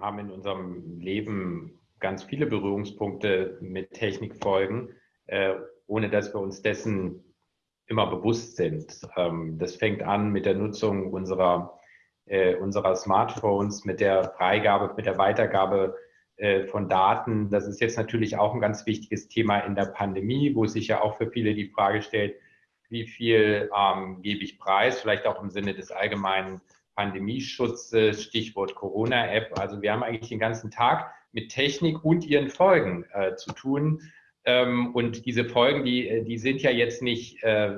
haben in unserem Leben ganz viele Berührungspunkte mit Technikfolgen, äh, ohne dass wir uns dessen immer bewusst sind. Ähm, das fängt an mit der Nutzung unserer, äh, unserer Smartphones, mit der Freigabe, mit der Weitergabe äh, von Daten. Das ist jetzt natürlich auch ein ganz wichtiges Thema in der Pandemie, wo sich ja auch für viele die Frage stellt, wie viel ähm, gebe ich preis, vielleicht auch im Sinne des allgemeinen Pandemieschutzes, Stichwort Corona-App. Also wir haben eigentlich den ganzen Tag mit Technik und ihren Folgen äh, zu tun. Ähm, und diese Folgen, die, äh, die sind ja jetzt nicht äh,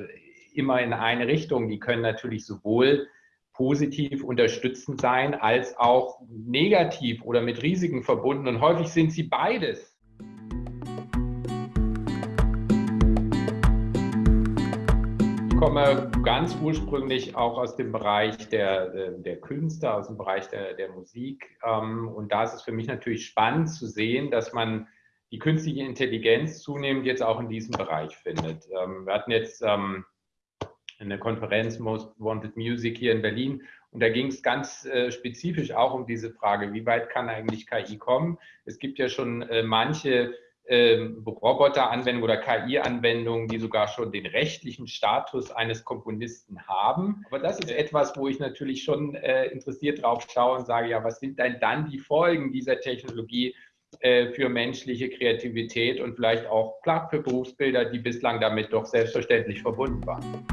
immer in eine Richtung. Die können natürlich sowohl positiv unterstützend sein, als auch negativ oder mit Risiken verbunden. Und häufig sind sie beides. Komme ganz ursprünglich auch aus dem Bereich der, der Künste, aus dem Bereich der, der Musik. Ähm, und da ist es für mich natürlich spannend zu sehen, dass man die künstliche Intelligenz zunehmend jetzt auch in diesem Bereich findet. Ähm, wir hatten jetzt ähm, eine Konferenz Most Wanted Music hier in Berlin und da ging es ganz äh, spezifisch auch um diese Frage, wie weit kann eigentlich KI kommen? Es gibt ja schon äh, manche ähm, Roboteranwendungen oder KI-Anwendungen, die sogar schon den rechtlichen Status eines Komponisten haben. Aber das ist etwas, wo ich natürlich schon äh, interessiert drauf schaue und sage, ja, was sind denn dann die Folgen dieser Technologie äh, für menschliche Kreativität und vielleicht auch klar für Berufsbilder, die bislang damit doch selbstverständlich verbunden waren.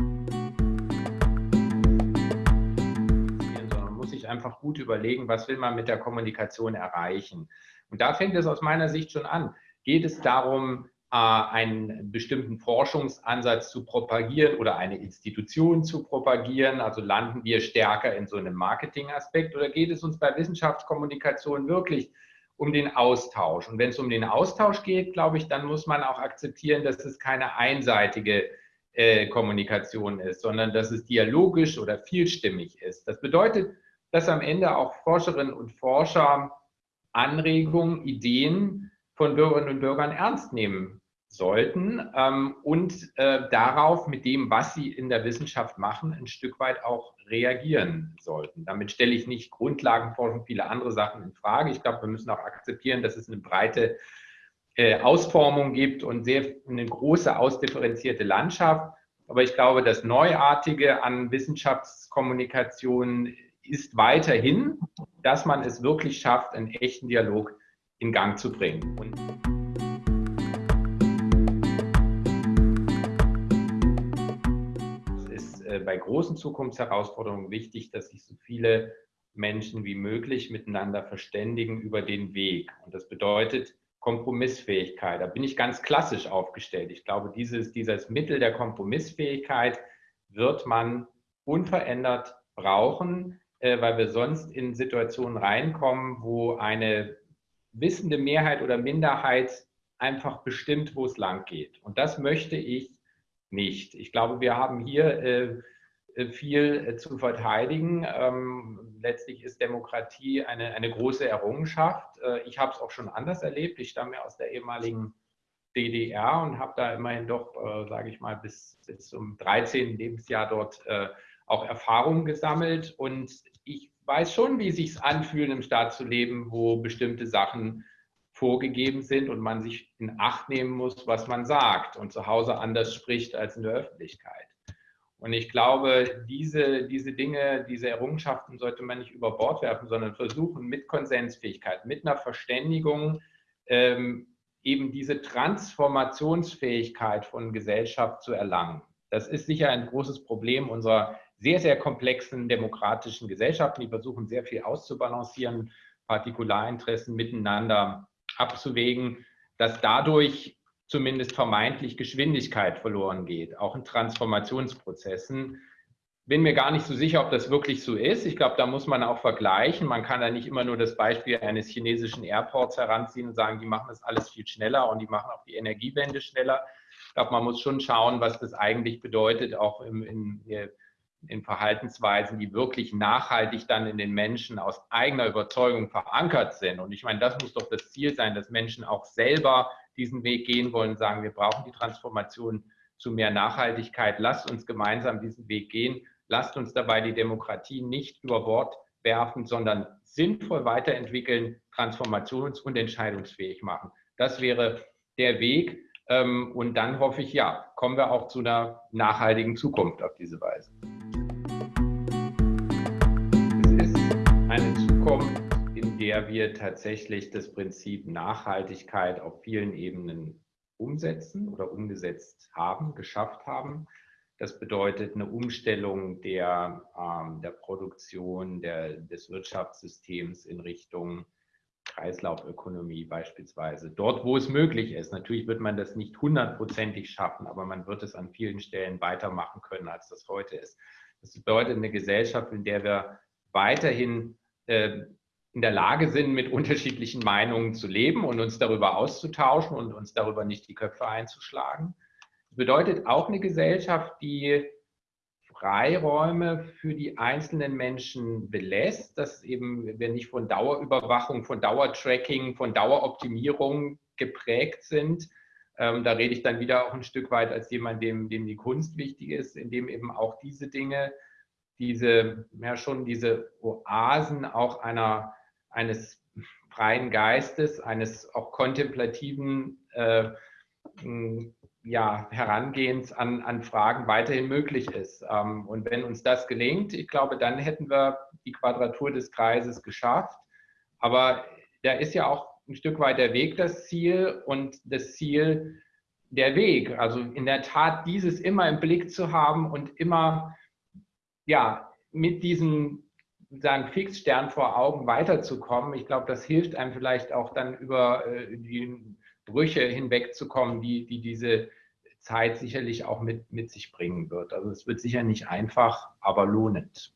Man muss sich einfach gut überlegen, was will man mit der Kommunikation erreichen. Und da fängt es aus meiner Sicht schon an geht es darum, äh, einen bestimmten Forschungsansatz zu propagieren oder eine Institution zu propagieren? Also landen wir stärker in so einem Marketingaspekt oder geht es uns bei Wissenschaftskommunikation wirklich um den Austausch? Und wenn es um den Austausch geht, glaube ich, dann muss man auch akzeptieren, dass es keine einseitige äh, Kommunikation ist, sondern dass es dialogisch oder vielstimmig ist. Das bedeutet, dass am Ende auch Forscherinnen und Forscher Anregungen, Ideen von Bürgerinnen und Bürgern ernst nehmen sollten ähm, und äh, darauf mit dem, was sie in der Wissenschaft machen, ein Stück weit auch reagieren sollten. Damit stelle ich nicht Grundlagenforschung, viele andere Sachen in Frage. Ich glaube, wir müssen auch akzeptieren, dass es eine breite äh, Ausformung gibt und sehr eine große ausdifferenzierte Landschaft. Aber ich glaube, das Neuartige an Wissenschaftskommunikation ist weiterhin, dass man es wirklich schafft, einen echten Dialog in Gang zu bringen. Und es ist äh, bei großen Zukunftsherausforderungen wichtig, dass sich so viele Menschen wie möglich miteinander verständigen über den Weg. Und das bedeutet Kompromissfähigkeit. Da bin ich ganz klassisch aufgestellt. Ich glaube, dieses, dieses Mittel der Kompromissfähigkeit wird man unverändert brauchen, äh, weil wir sonst in Situationen reinkommen, wo eine wissende Mehrheit oder Minderheit einfach bestimmt, wo es lang geht. Und das möchte ich nicht. Ich glaube, wir haben hier äh, viel äh, zu verteidigen. Ähm, letztlich ist Demokratie eine, eine große Errungenschaft. Äh, ich habe es auch schon anders erlebt. Ich stamme aus der ehemaligen DDR und habe da immerhin doch, äh, sage ich mal, bis, bis zum 13. Lebensjahr dort äh, auch Erfahrungen gesammelt. Und ich weiß schon, wie es sich anfühlt, im Staat zu leben, wo bestimmte Sachen vorgegeben sind und man sich in Acht nehmen muss, was man sagt und zu Hause anders spricht als in der Öffentlichkeit. Und ich glaube, diese, diese Dinge, diese Errungenschaften sollte man nicht über Bord werfen, sondern versuchen mit Konsensfähigkeit, mit einer Verständigung ähm, eben diese Transformationsfähigkeit von Gesellschaft zu erlangen. Das ist sicher ein großes Problem unserer sehr, sehr komplexen demokratischen Gesellschaften, die versuchen sehr viel auszubalancieren, Partikularinteressen miteinander abzuwägen, dass dadurch zumindest vermeintlich Geschwindigkeit verloren geht, auch in Transformationsprozessen. Bin mir gar nicht so sicher, ob das wirklich so ist. Ich glaube, da muss man auch vergleichen. Man kann da nicht immer nur das Beispiel eines chinesischen Airports heranziehen und sagen, die machen das alles viel schneller und die machen auch die Energiewende schneller. Ich glaube, man muss schon schauen, was das eigentlich bedeutet, auch im, in, in Verhaltensweisen, die wirklich nachhaltig dann in den Menschen aus eigener Überzeugung verankert sind. Und ich meine, das muss doch das Ziel sein, dass Menschen auch selber diesen Weg gehen wollen, sagen, wir brauchen die Transformation zu mehr Nachhaltigkeit. Lasst uns gemeinsam diesen Weg gehen. Lasst uns dabei die Demokratie nicht über Bord werfen, sondern sinnvoll weiterentwickeln, transformations- und entscheidungsfähig machen. Das wäre der Weg. Ähm, und dann hoffe ich, ja, kommen wir auch zu einer nachhaltigen Zukunft auf diese Weise. Der wir tatsächlich das Prinzip Nachhaltigkeit auf vielen Ebenen umsetzen oder umgesetzt haben, geschafft haben. Das bedeutet eine Umstellung der, ähm, der Produktion, der, des Wirtschaftssystems in Richtung Kreislaufökonomie beispielsweise. Dort, wo es möglich ist. Natürlich wird man das nicht hundertprozentig schaffen, aber man wird es an vielen Stellen weitermachen können, als das heute ist. Das bedeutet eine Gesellschaft, in der wir weiterhin äh, in der Lage sind, mit unterschiedlichen Meinungen zu leben und uns darüber auszutauschen und uns darüber nicht die Köpfe einzuschlagen. Das bedeutet auch eine Gesellschaft, die Freiräume für die einzelnen Menschen belässt, dass eben wir nicht von Dauerüberwachung, von Dauertracking, von Daueroptimierung geprägt sind. Ähm, da rede ich dann wieder auch ein Stück weit als jemand, dem, dem die Kunst wichtig ist, indem eben auch diese Dinge, diese, ja schon diese Oasen auch einer, eines freien Geistes, eines auch kontemplativen äh, ja, Herangehens an, an Fragen weiterhin möglich ist. Ähm, und wenn uns das gelingt, ich glaube, dann hätten wir die Quadratur des Kreises geschafft. Aber da ist ja auch ein Stück weit der Weg das Ziel und das Ziel der Weg. Also in der Tat dieses immer im Blick zu haben und immer ja, mit diesem sagen, Fixstern vor Augen weiterzukommen. Ich glaube, das hilft einem vielleicht auch dann über äh, die Brüche hinwegzukommen, die, die diese Zeit sicherlich auch mit, mit sich bringen wird. Also es wird sicher nicht einfach, aber lohnend.